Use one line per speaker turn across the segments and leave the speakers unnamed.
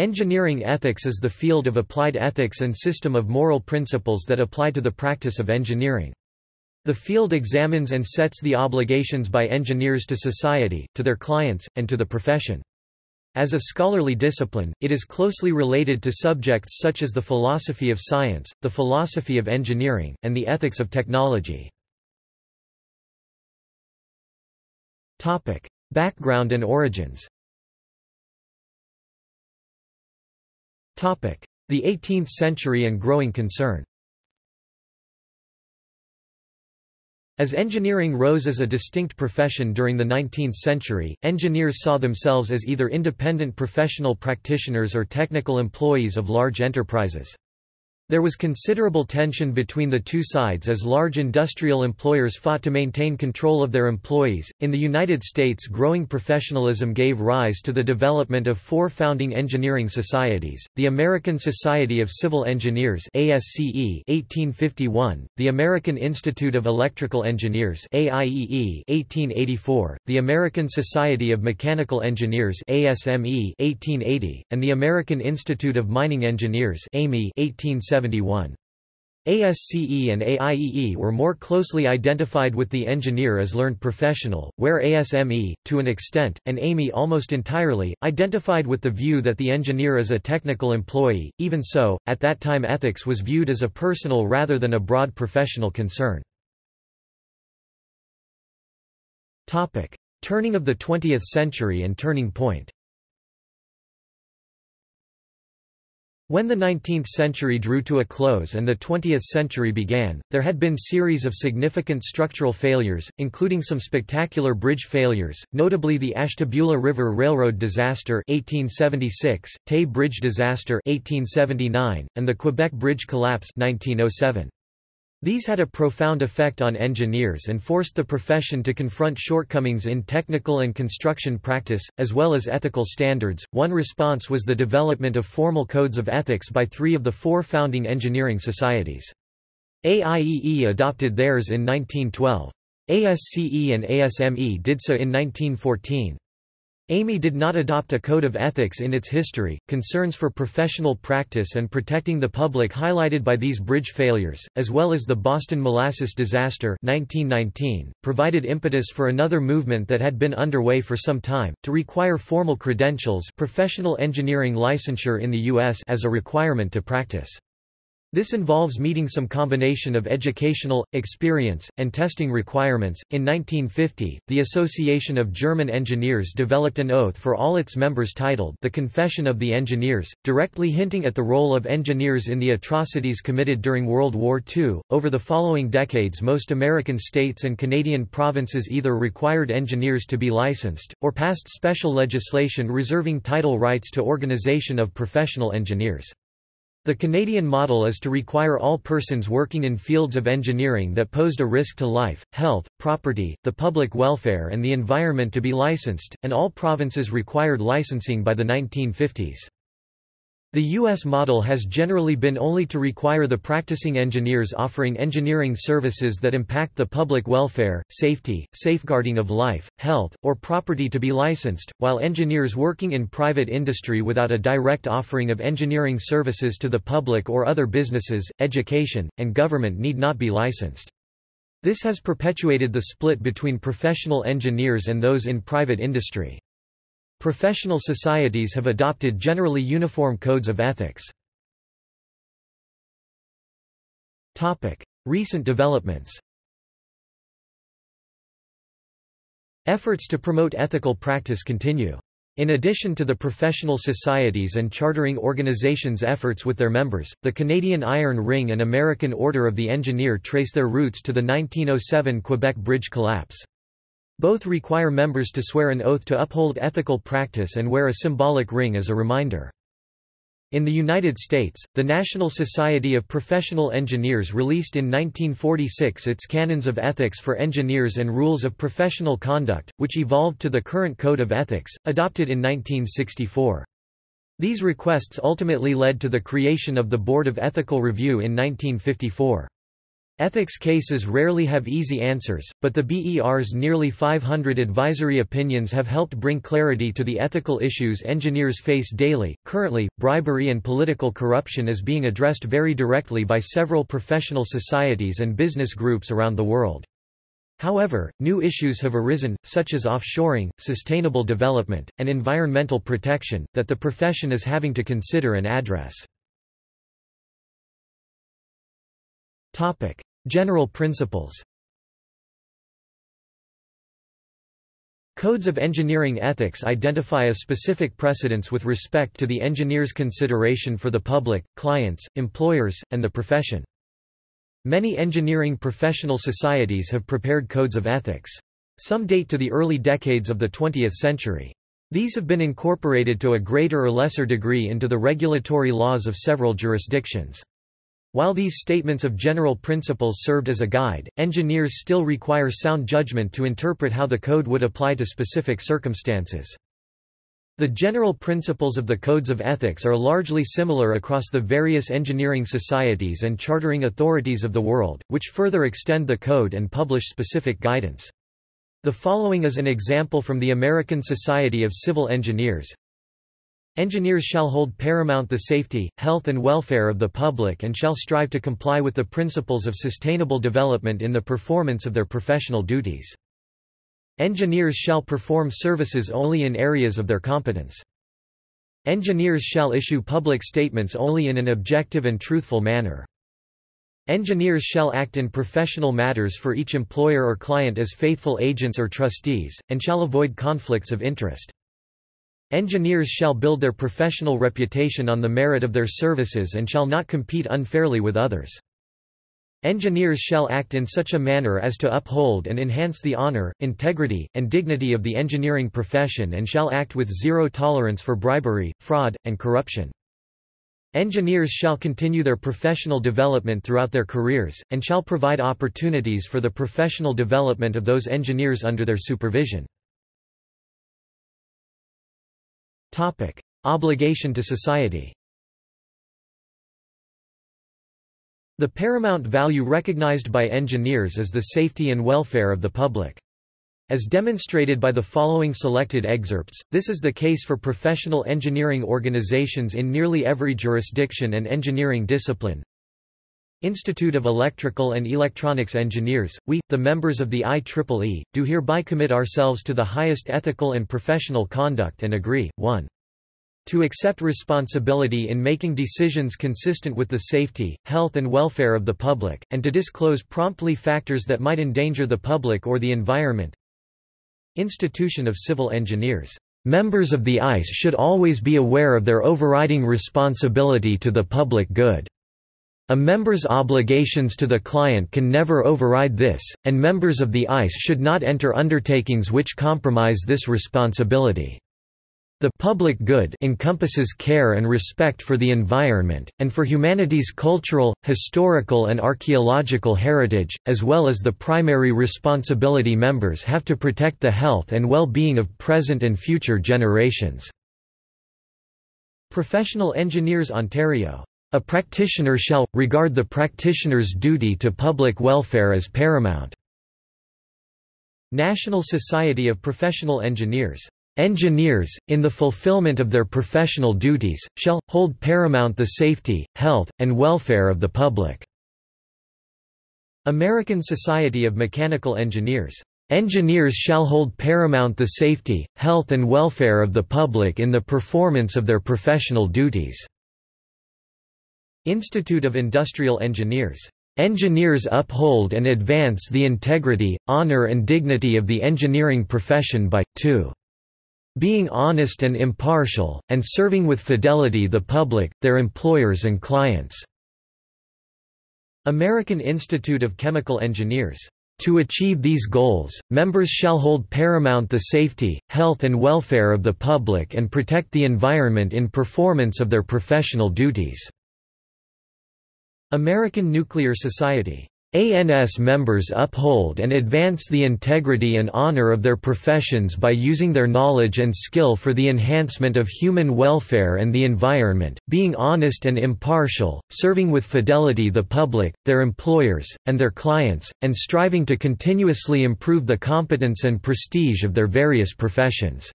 Engineering ethics is the field of applied ethics and system of moral principles that apply to the practice of engineering. The field examines and sets the obligations by engineers to society, to their clients, and to the profession. As a scholarly discipline, it is closely related to subjects such as the philosophy of science, the philosophy of engineering, and the ethics of technology. Background and origins The 18th century and growing concern As engineering rose as a distinct profession during the 19th century, engineers saw themselves as either independent professional practitioners or technical employees of large enterprises. There was considerable tension between the two sides as large industrial employers fought to maintain control of their employees. In the United States, growing professionalism gave rise to the development of four founding engineering societies: the American Society of Civil Engineers (ASCE) 1851, the American Institute of Electrical Engineers (AIEE) 1884, the American Society of Mechanical Engineers (ASME) 1880, and the American Institute of Mining Engineers (AME) 1870. 1971. ASCE and AIEE were more closely identified with the engineer as learned professional, where ASME, to an extent, and AME almost entirely, identified with the view that the engineer is a technical employee. Even so, at that time ethics was viewed as a personal rather than a broad professional concern. Turning of the 20th century and turning point When the 19th century drew to a close and the 20th century began, there had been series of significant structural failures, including some spectacular bridge failures, notably the Ashtabula River Railroad disaster 1876, Tay Bridge disaster 1879, and the Quebec Bridge collapse 1907. These had a profound effect on engineers and forced the profession to confront shortcomings in technical and construction practice, as well as ethical standards. One response was the development of formal codes of ethics by three of the four founding engineering societies. AIEE adopted theirs in 1912. ASCE and ASME did so in 1914. AME did not adopt a code of ethics in its history. Concerns for professional practice and protecting the public highlighted by these bridge failures, as well as the Boston molasses disaster 1919, provided impetus for another movement that had been underway for some time, to require formal credentials professional engineering licensure in the U.S. as a requirement to practice. This involves meeting some combination of educational, experience, and testing requirements. In 1950, the Association of German Engineers developed an oath for all its members titled The Confession of the Engineers, directly hinting at the role of engineers in the atrocities committed during World War II. Over the following decades, most American states and Canadian provinces either required engineers to be licensed, or passed special legislation reserving title rights to organization of professional engineers. The Canadian model is to require all persons working in fields of engineering that posed a risk to life, health, property, the public welfare and the environment to be licensed, and all provinces required licensing by the 1950s. The U.S. model has generally been only to require the practicing engineers offering engineering services that impact the public welfare, safety, safeguarding of life, health, or property to be licensed, while engineers working in private industry without a direct offering of engineering services to the public or other businesses, education, and government need not be licensed. This has perpetuated the split between professional engineers and those in private industry. Professional societies have adopted generally uniform codes of ethics. Recent developments Efforts to promote ethical practice continue. In addition to the professional societies and chartering organizations' efforts with their members, the Canadian Iron Ring and American Order of the Engineer trace their roots to the 1907 Quebec Bridge collapse. Both require members to swear an oath to uphold ethical practice and wear a symbolic ring as a reminder. In the United States, the National Society of Professional Engineers released in 1946 its Canons of Ethics for Engineers and Rules of Professional Conduct, which evolved to the current Code of Ethics, adopted in 1964. These requests ultimately led to the creation of the Board of Ethical Review in 1954. Ethics cases rarely have easy answers, but the BER's nearly 500 advisory opinions have helped bring clarity to the ethical issues engineers face daily. Currently, bribery and political corruption is being addressed very directly by several professional societies and business groups around the world. However, new issues have arisen, such as offshoring, sustainable development, and environmental protection, that the profession is having to consider and address. Topic. General principles Codes of engineering ethics identify a specific precedence with respect to the engineer's consideration for the public, clients, employers, and the profession. Many engineering professional societies have prepared codes of ethics. Some date to the early decades of the 20th century. These have been incorporated to a greater or lesser degree into the regulatory laws of several jurisdictions. While these statements of general principles served as a guide, engineers still require sound judgment to interpret how the code would apply to specific circumstances. The general principles of the codes of ethics are largely similar across the various engineering societies and chartering authorities of the world, which further extend the code and publish specific guidance. The following is an example from the American Society of Civil Engineers. Engineers shall hold paramount the safety, health and welfare of the public and shall strive to comply with the principles of sustainable development in the performance of their professional duties. Engineers shall perform services only in areas of their competence. Engineers shall issue public statements only in an objective and truthful manner. Engineers shall act in professional matters for each employer or client as faithful agents or trustees, and shall avoid conflicts of interest. Engineers shall build their professional reputation on the merit of their services and shall not compete unfairly with others. Engineers shall act in such a manner as to uphold and enhance the honor, integrity, and dignity of the engineering profession and shall act with zero tolerance for bribery, fraud, and corruption. Engineers shall continue their professional development throughout their careers, and shall provide opportunities for the professional development of those engineers under their supervision. Obligation to society The paramount value recognized by engineers is the safety and welfare of the public. As demonstrated by the following selected excerpts, this is the case for professional engineering organizations in nearly every jurisdiction and engineering discipline. Institute of Electrical and Electronics Engineers, we, the members of the IEEE, do hereby commit ourselves to the highest ethical and professional conduct and agree, 1. To accept responsibility in making decisions consistent with the safety, health and welfare of the public, and to disclose promptly factors that might endanger the public or the environment. Institution of Civil Engineers. Members of the ICE should always be aware of their overriding responsibility to the public good. A member's obligations to the client can never override this, and members of the ICE should not enter undertakings which compromise this responsibility. The public good encompasses care and respect for the environment, and for humanity's cultural, historical and archaeological heritage, as well as the primary responsibility members have to protect the health and well-being of present and future generations. Professional Engineers Ontario a practitioner shall, regard the practitioner's duty to public welfare as paramount." National Society of Professional Engineers. Engineers, in the fulfillment of their professional duties, shall, hold paramount the safety, health, and welfare of the public." American Society of Mechanical Engineers. Engineers shall hold paramount the safety, health and welfare of the public in the performance of their professional duties. Institute of Industrial Engineers. Engineers uphold and advance the integrity, honor and dignity of the engineering profession by, 2. Being honest and impartial, and serving with fidelity the public, their employers and clients. American Institute of Chemical Engineers. To achieve these goals, members shall hold paramount the safety, health and welfare of the public and protect the environment in performance of their professional duties. American Nuclear Society ANS members uphold and advance the integrity and honor of their professions by using their knowledge and skill for the enhancement of human welfare and the environment, being honest and impartial, serving with fidelity the public, their employers, and their clients, and striving to continuously improve the competence and prestige of their various professions.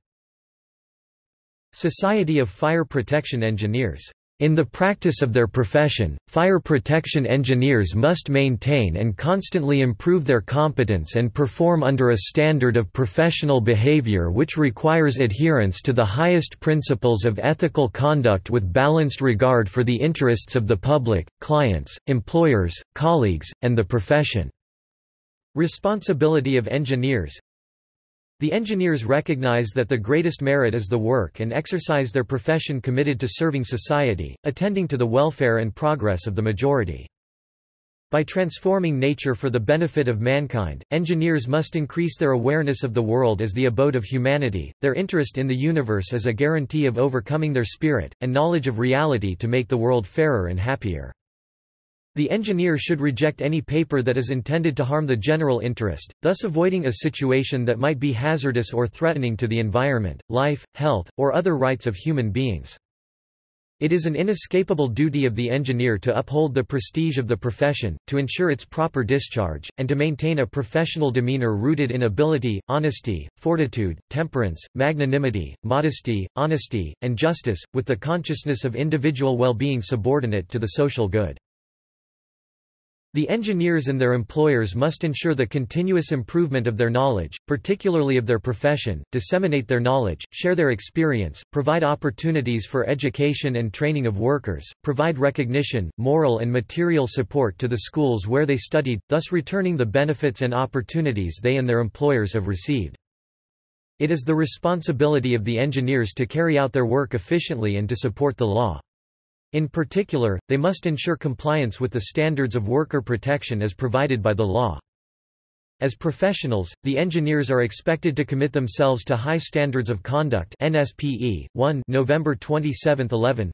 Society of Fire Protection Engineers in the practice of their profession, fire protection engineers must maintain and constantly improve their competence and perform under a standard of professional behavior which requires adherence to the highest principles of ethical conduct with balanced regard for the interests of the public, clients, employers, colleagues, and the profession. Responsibility of engineers the engineers recognize that the greatest merit is the work and exercise their profession committed to serving society, attending to the welfare and progress of the majority. By transforming nature for the benefit of mankind, engineers must increase their awareness of the world as the abode of humanity, their interest in the universe as a guarantee of overcoming their spirit, and knowledge of reality to make the world fairer and happier. The engineer should reject any paper that is intended to harm the general interest, thus avoiding a situation that might be hazardous or threatening to the environment, life, health, or other rights of human beings. It is an inescapable duty of the engineer to uphold the prestige of the profession, to ensure its proper discharge, and to maintain a professional demeanor rooted in ability, honesty, fortitude, temperance, magnanimity, modesty, honesty, and justice, with the consciousness of individual well-being subordinate to the social good. The engineers and their employers must ensure the continuous improvement of their knowledge, particularly of their profession, disseminate their knowledge, share their experience, provide opportunities for education and training of workers, provide recognition, moral and material support to the schools where they studied, thus returning the benefits and opportunities they and their employers have received. It is the responsibility of the engineers to carry out their work efficiently and to support the law. In particular, they must ensure compliance with the standards of worker protection as provided by the law. As professionals, the engineers are expected to commit themselves to high standards of conduct NSPE 1 November 27, 11.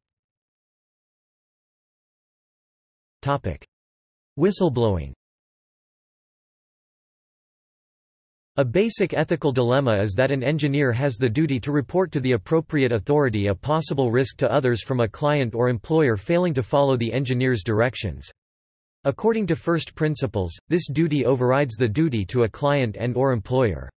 Topic: Whistleblowing A basic ethical dilemma is that an engineer has the duty to report to the appropriate authority a possible risk to others from a client or employer failing to follow the engineer's directions. According to first principles, this duty overrides the duty to a client and or employer.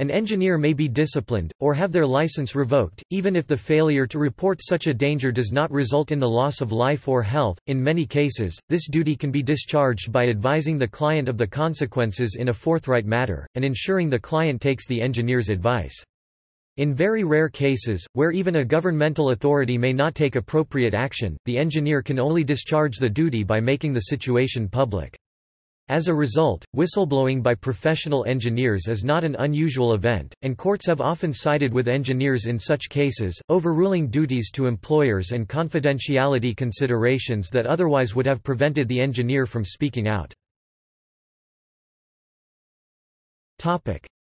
An engineer may be disciplined, or have their license revoked, even if the failure to report such a danger does not result in the loss of life or health. In many cases, this duty can be discharged by advising the client of the consequences in a forthright manner, and ensuring the client takes the engineer's advice. In very rare cases, where even a governmental authority may not take appropriate action, the engineer can only discharge the duty by making the situation public. As a result, whistleblowing by professional engineers is not an unusual event, and courts have often sided with engineers in such cases, overruling duties to employers and confidentiality considerations that otherwise would have prevented the engineer from speaking out.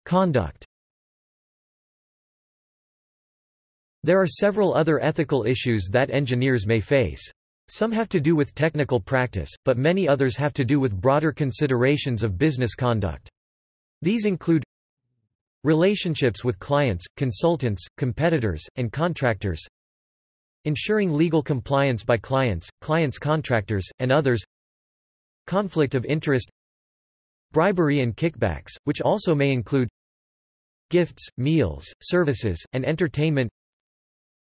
Conduct There are several other ethical issues that engineers may face. Some have to do with technical practice, but many others have to do with broader considerations of business conduct. These include relationships with clients, consultants, competitors, and contractors, ensuring legal compliance by clients, clients' contractors, and others, conflict of interest, bribery and kickbacks, which also may include gifts, meals, services, and entertainment,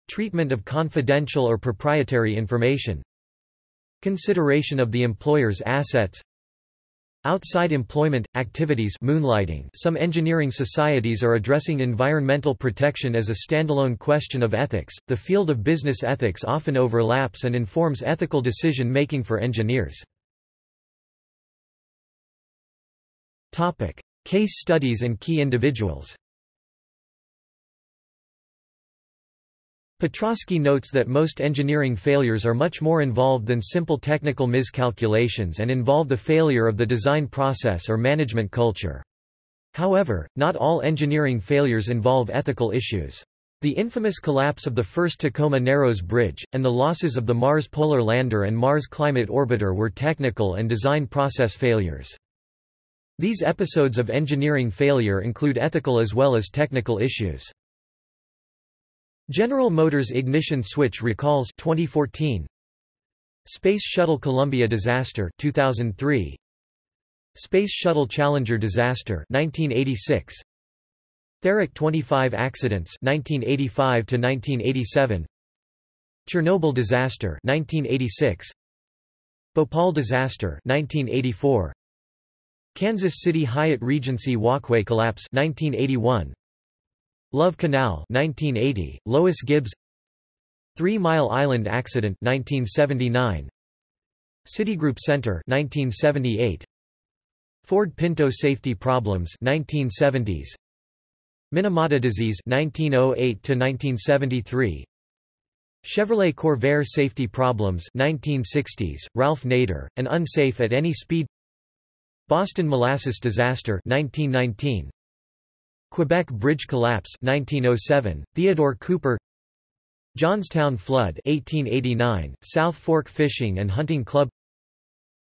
treatment of confidential or proprietary information, Consideration of the employer's assets Outside employment, activities moonlighting Some engineering societies are addressing environmental protection as a standalone question of ethics. The field of business ethics often overlaps and informs ethical decision-making for engineers. Topic: Case studies and key individuals. Petroski notes that most engineering failures are much more involved than simple technical miscalculations and involve the failure of the design process or management culture. However, not all engineering failures involve ethical issues. The infamous collapse of the first Tacoma Narrows Bridge, and the losses of the Mars Polar Lander and Mars Climate Orbiter were technical and design process failures. These episodes of engineering failure include ethical as well as technical issues. General Motors ignition switch recalls 2014 Space Shuttle Columbia disaster 2003 Space Shuttle Challenger disaster 1986 Therac 25 accidents 1985 to 1987 Chernobyl disaster 1986 Bhopal disaster 1984 Kansas City Hyatt Regency Walkway collapse 1981 Love Canal 1980 Lois Gibbs. Three Mile Island accident 1979 Citigroup Center 1978 Ford Pinto safety problems 1970s Minamata disease 1908 to 1973 Chevrolet Corvair safety problems 1960s Ralph Nader an unsafe at any speed. Boston molasses disaster 1919 Quebec bridge collapse 1907 Theodore Cooper. Johnstown flood 1889 South Fork fishing and hunting club.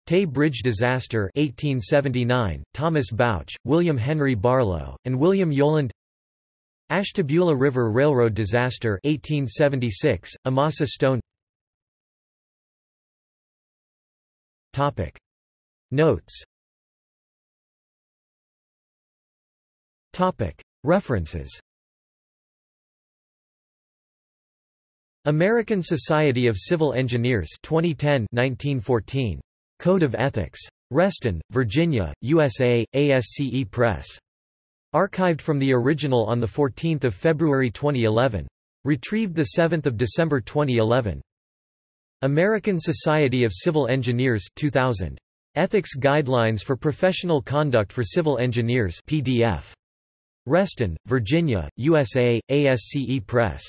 Tay Bridge disaster 1879 Thomas Bouch William Henry Barlow and William Yolland. Ashtabula River Railroad disaster 1876 Amasa Stone. Topic. Notes References American Society of Civil Engineers 2010 1914 Code of Ethics Reston, Virginia, USA, ASCE Press Archived from the original on 14 February 2011. Retrieved 7 December 2011. American Society of Civil Engineers 2000. Ethics Guidelines for Professional Conduct for Civil Engineers PDF. Reston, Virginia, USA, ASCE Press.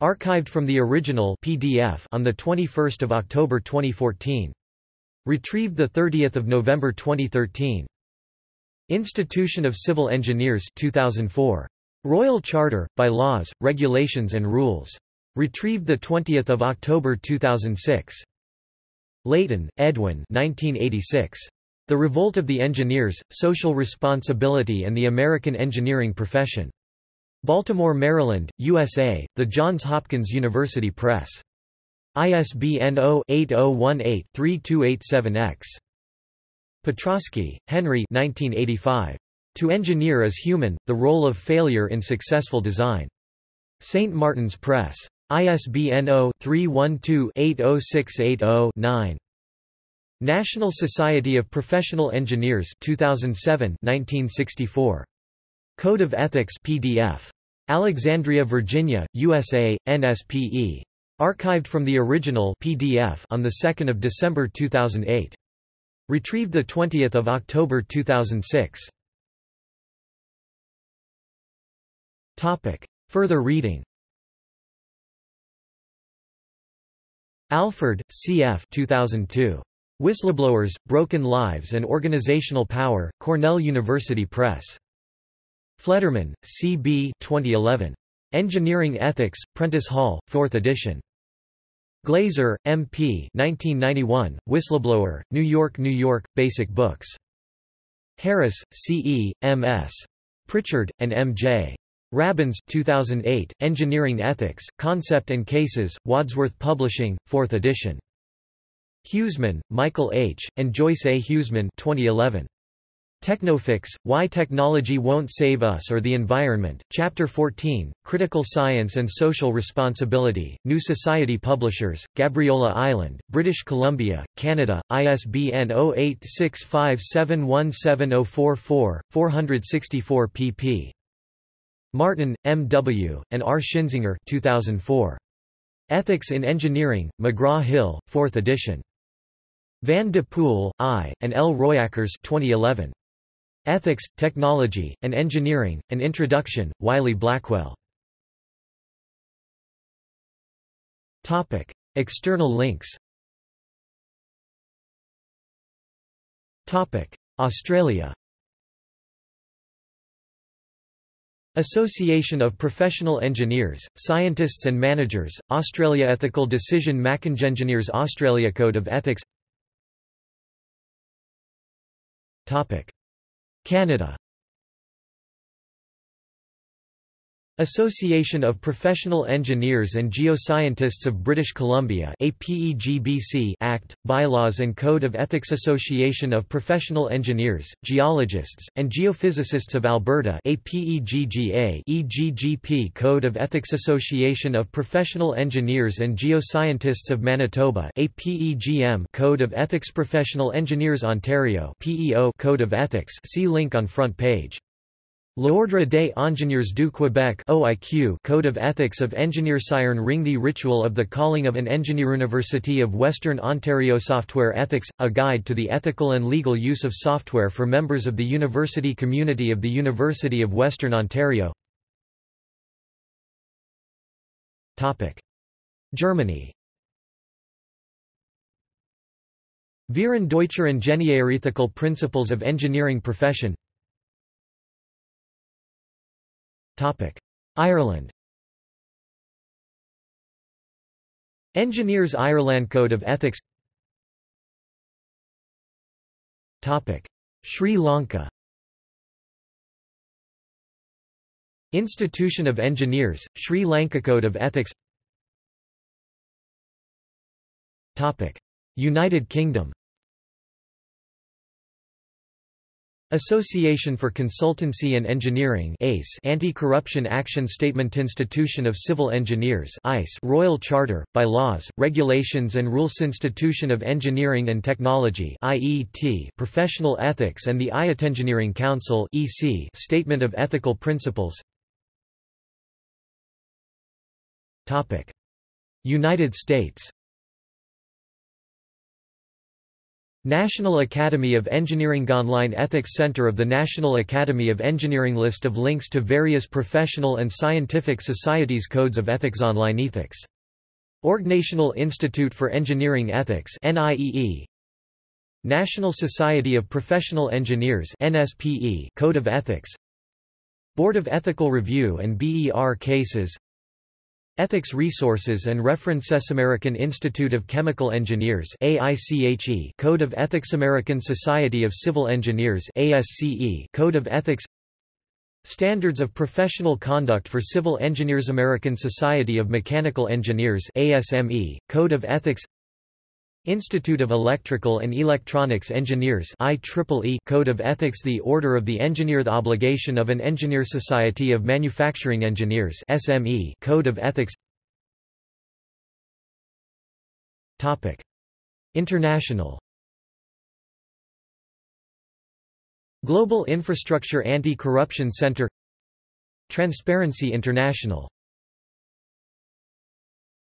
Archived from the original PDF on 21 October 2014. Retrieved 30 November 2013. Institution of Civil Engineers 2004. Royal Charter, by Laws, Regulations and Rules. Retrieved 20 October 2006. Layton, Edwin 1986. The Revolt of the Engineers, Social Responsibility and the American Engineering Profession. Baltimore, Maryland, USA, The Johns Hopkins University Press. ISBN 0-8018-3287-X. Petroski, Henry 1985. To Engineer is Human, The Role of Failure in Successful Design. St. Martin's Press. ISBN 0-312-80680-9. National Society of Professional Engineers 2007 1964. Code of Ethics PDF. Alexandria, Virginia, USA, NSPE. Archived from the original PDF on 2 December 2008. Retrieved 20 October 2006. Topic. Further reading Alford, C.F. 2002. Whistleblowers, Broken Lives and Organizational Power, Cornell University Press. Fleddermann, C.B. 2011. Engineering Ethics, Prentice Hall, 4th edition. Glazer, M.P. 1991, Whistleblower, New York, New York, Basic Books. Harris, C.E., M.S. Pritchard, and M.J. Rabins 2008, Engineering Ethics, Concept and Cases, Wadsworth Publishing, 4th edition. Huesemann, Michael H., and Joyce A. Huesemann 2011. Technofix, Why Technology Won't Save Us or the Environment, Chapter 14, Critical Science and Social Responsibility, New Society Publishers, Gabriola Island, British Columbia, Canada, ISBN 0865717044, 464 pp. Martin, M. W., and R. Schinzinger 2004. Ethics in Engineering, McGraw-Hill, 4th edition. Van de Poel, I., and L. Royakkers 2011. Ethics, Technology, and Engineering, An Introduction, Wiley-Blackwell. External links Australia Association of Professional Engineers, Scientists and Managers, Australia Ethical Decision Engineers Australia Code of Ethics Canada Association of Professional Engineers and Geoscientists of British Columbia Act, Bylaws and Code of Ethics Association of Professional Engineers, Geologists, and Geophysicists of Alberta APEGGA EGGP Code of Ethics Association of Professional Engineers and Geoscientists of Manitoba APEGM Code of Ethics Professional Engineers Ontario PEO Code of Ethics see link on front page L'Ordre des ingénieurs du Québec OIQ Code of Ethics of Engineers Iron Ring The Ritual of the Calling of an Engineer University of Western Ontario Software Ethics – A Guide to the Ethical and Legal Use of Software for Members of the University Community of the University of Western Ontario. Germany. Verein Deutscher Ingenieure Ethical Principles of Engineering Profession Ireland. Engineers Ireland Code of Ethics. Sri Lanka. Institution of Engineers, Sri Lanka Code of Ethics. United Kingdom Association for Consultancy and Engineering ACE Anti-Corruption Action Statement Institution of Civil Engineers ICE Royal Charter, by laws, regulations and rules Institution of Engineering and Technology Professional Ethics and the IET Engineering Council Statement of Ethical Principles. United States National Academy of Engineering Online Ethics Center of the National Academy of Engineering List of links to various professional and scientific societies Codes of Ethics Online Ethics. National Institute for Engineering Ethics NIEE National Society of Professional Engineers NSPE Code of Ethics. Board of Ethical Review and BER Cases Ethics Resources and References American Institute of Chemical Engineers AICHE Code of Ethics American Society of Civil Engineers ASCE Code of Ethics Standards of Professional Conduct for Civil Engineers American Society of Mechanical Engineers ASME Code of Ethics Institute of Electrical and Electronics Engineers IEEE Code of Ethics The Order of the Engineer The Obligation of an Engineer Society of Manufacturing Engineers SME Code of Ethics Topic. International Global Infrastructure Anti-Corruption Center Transparency International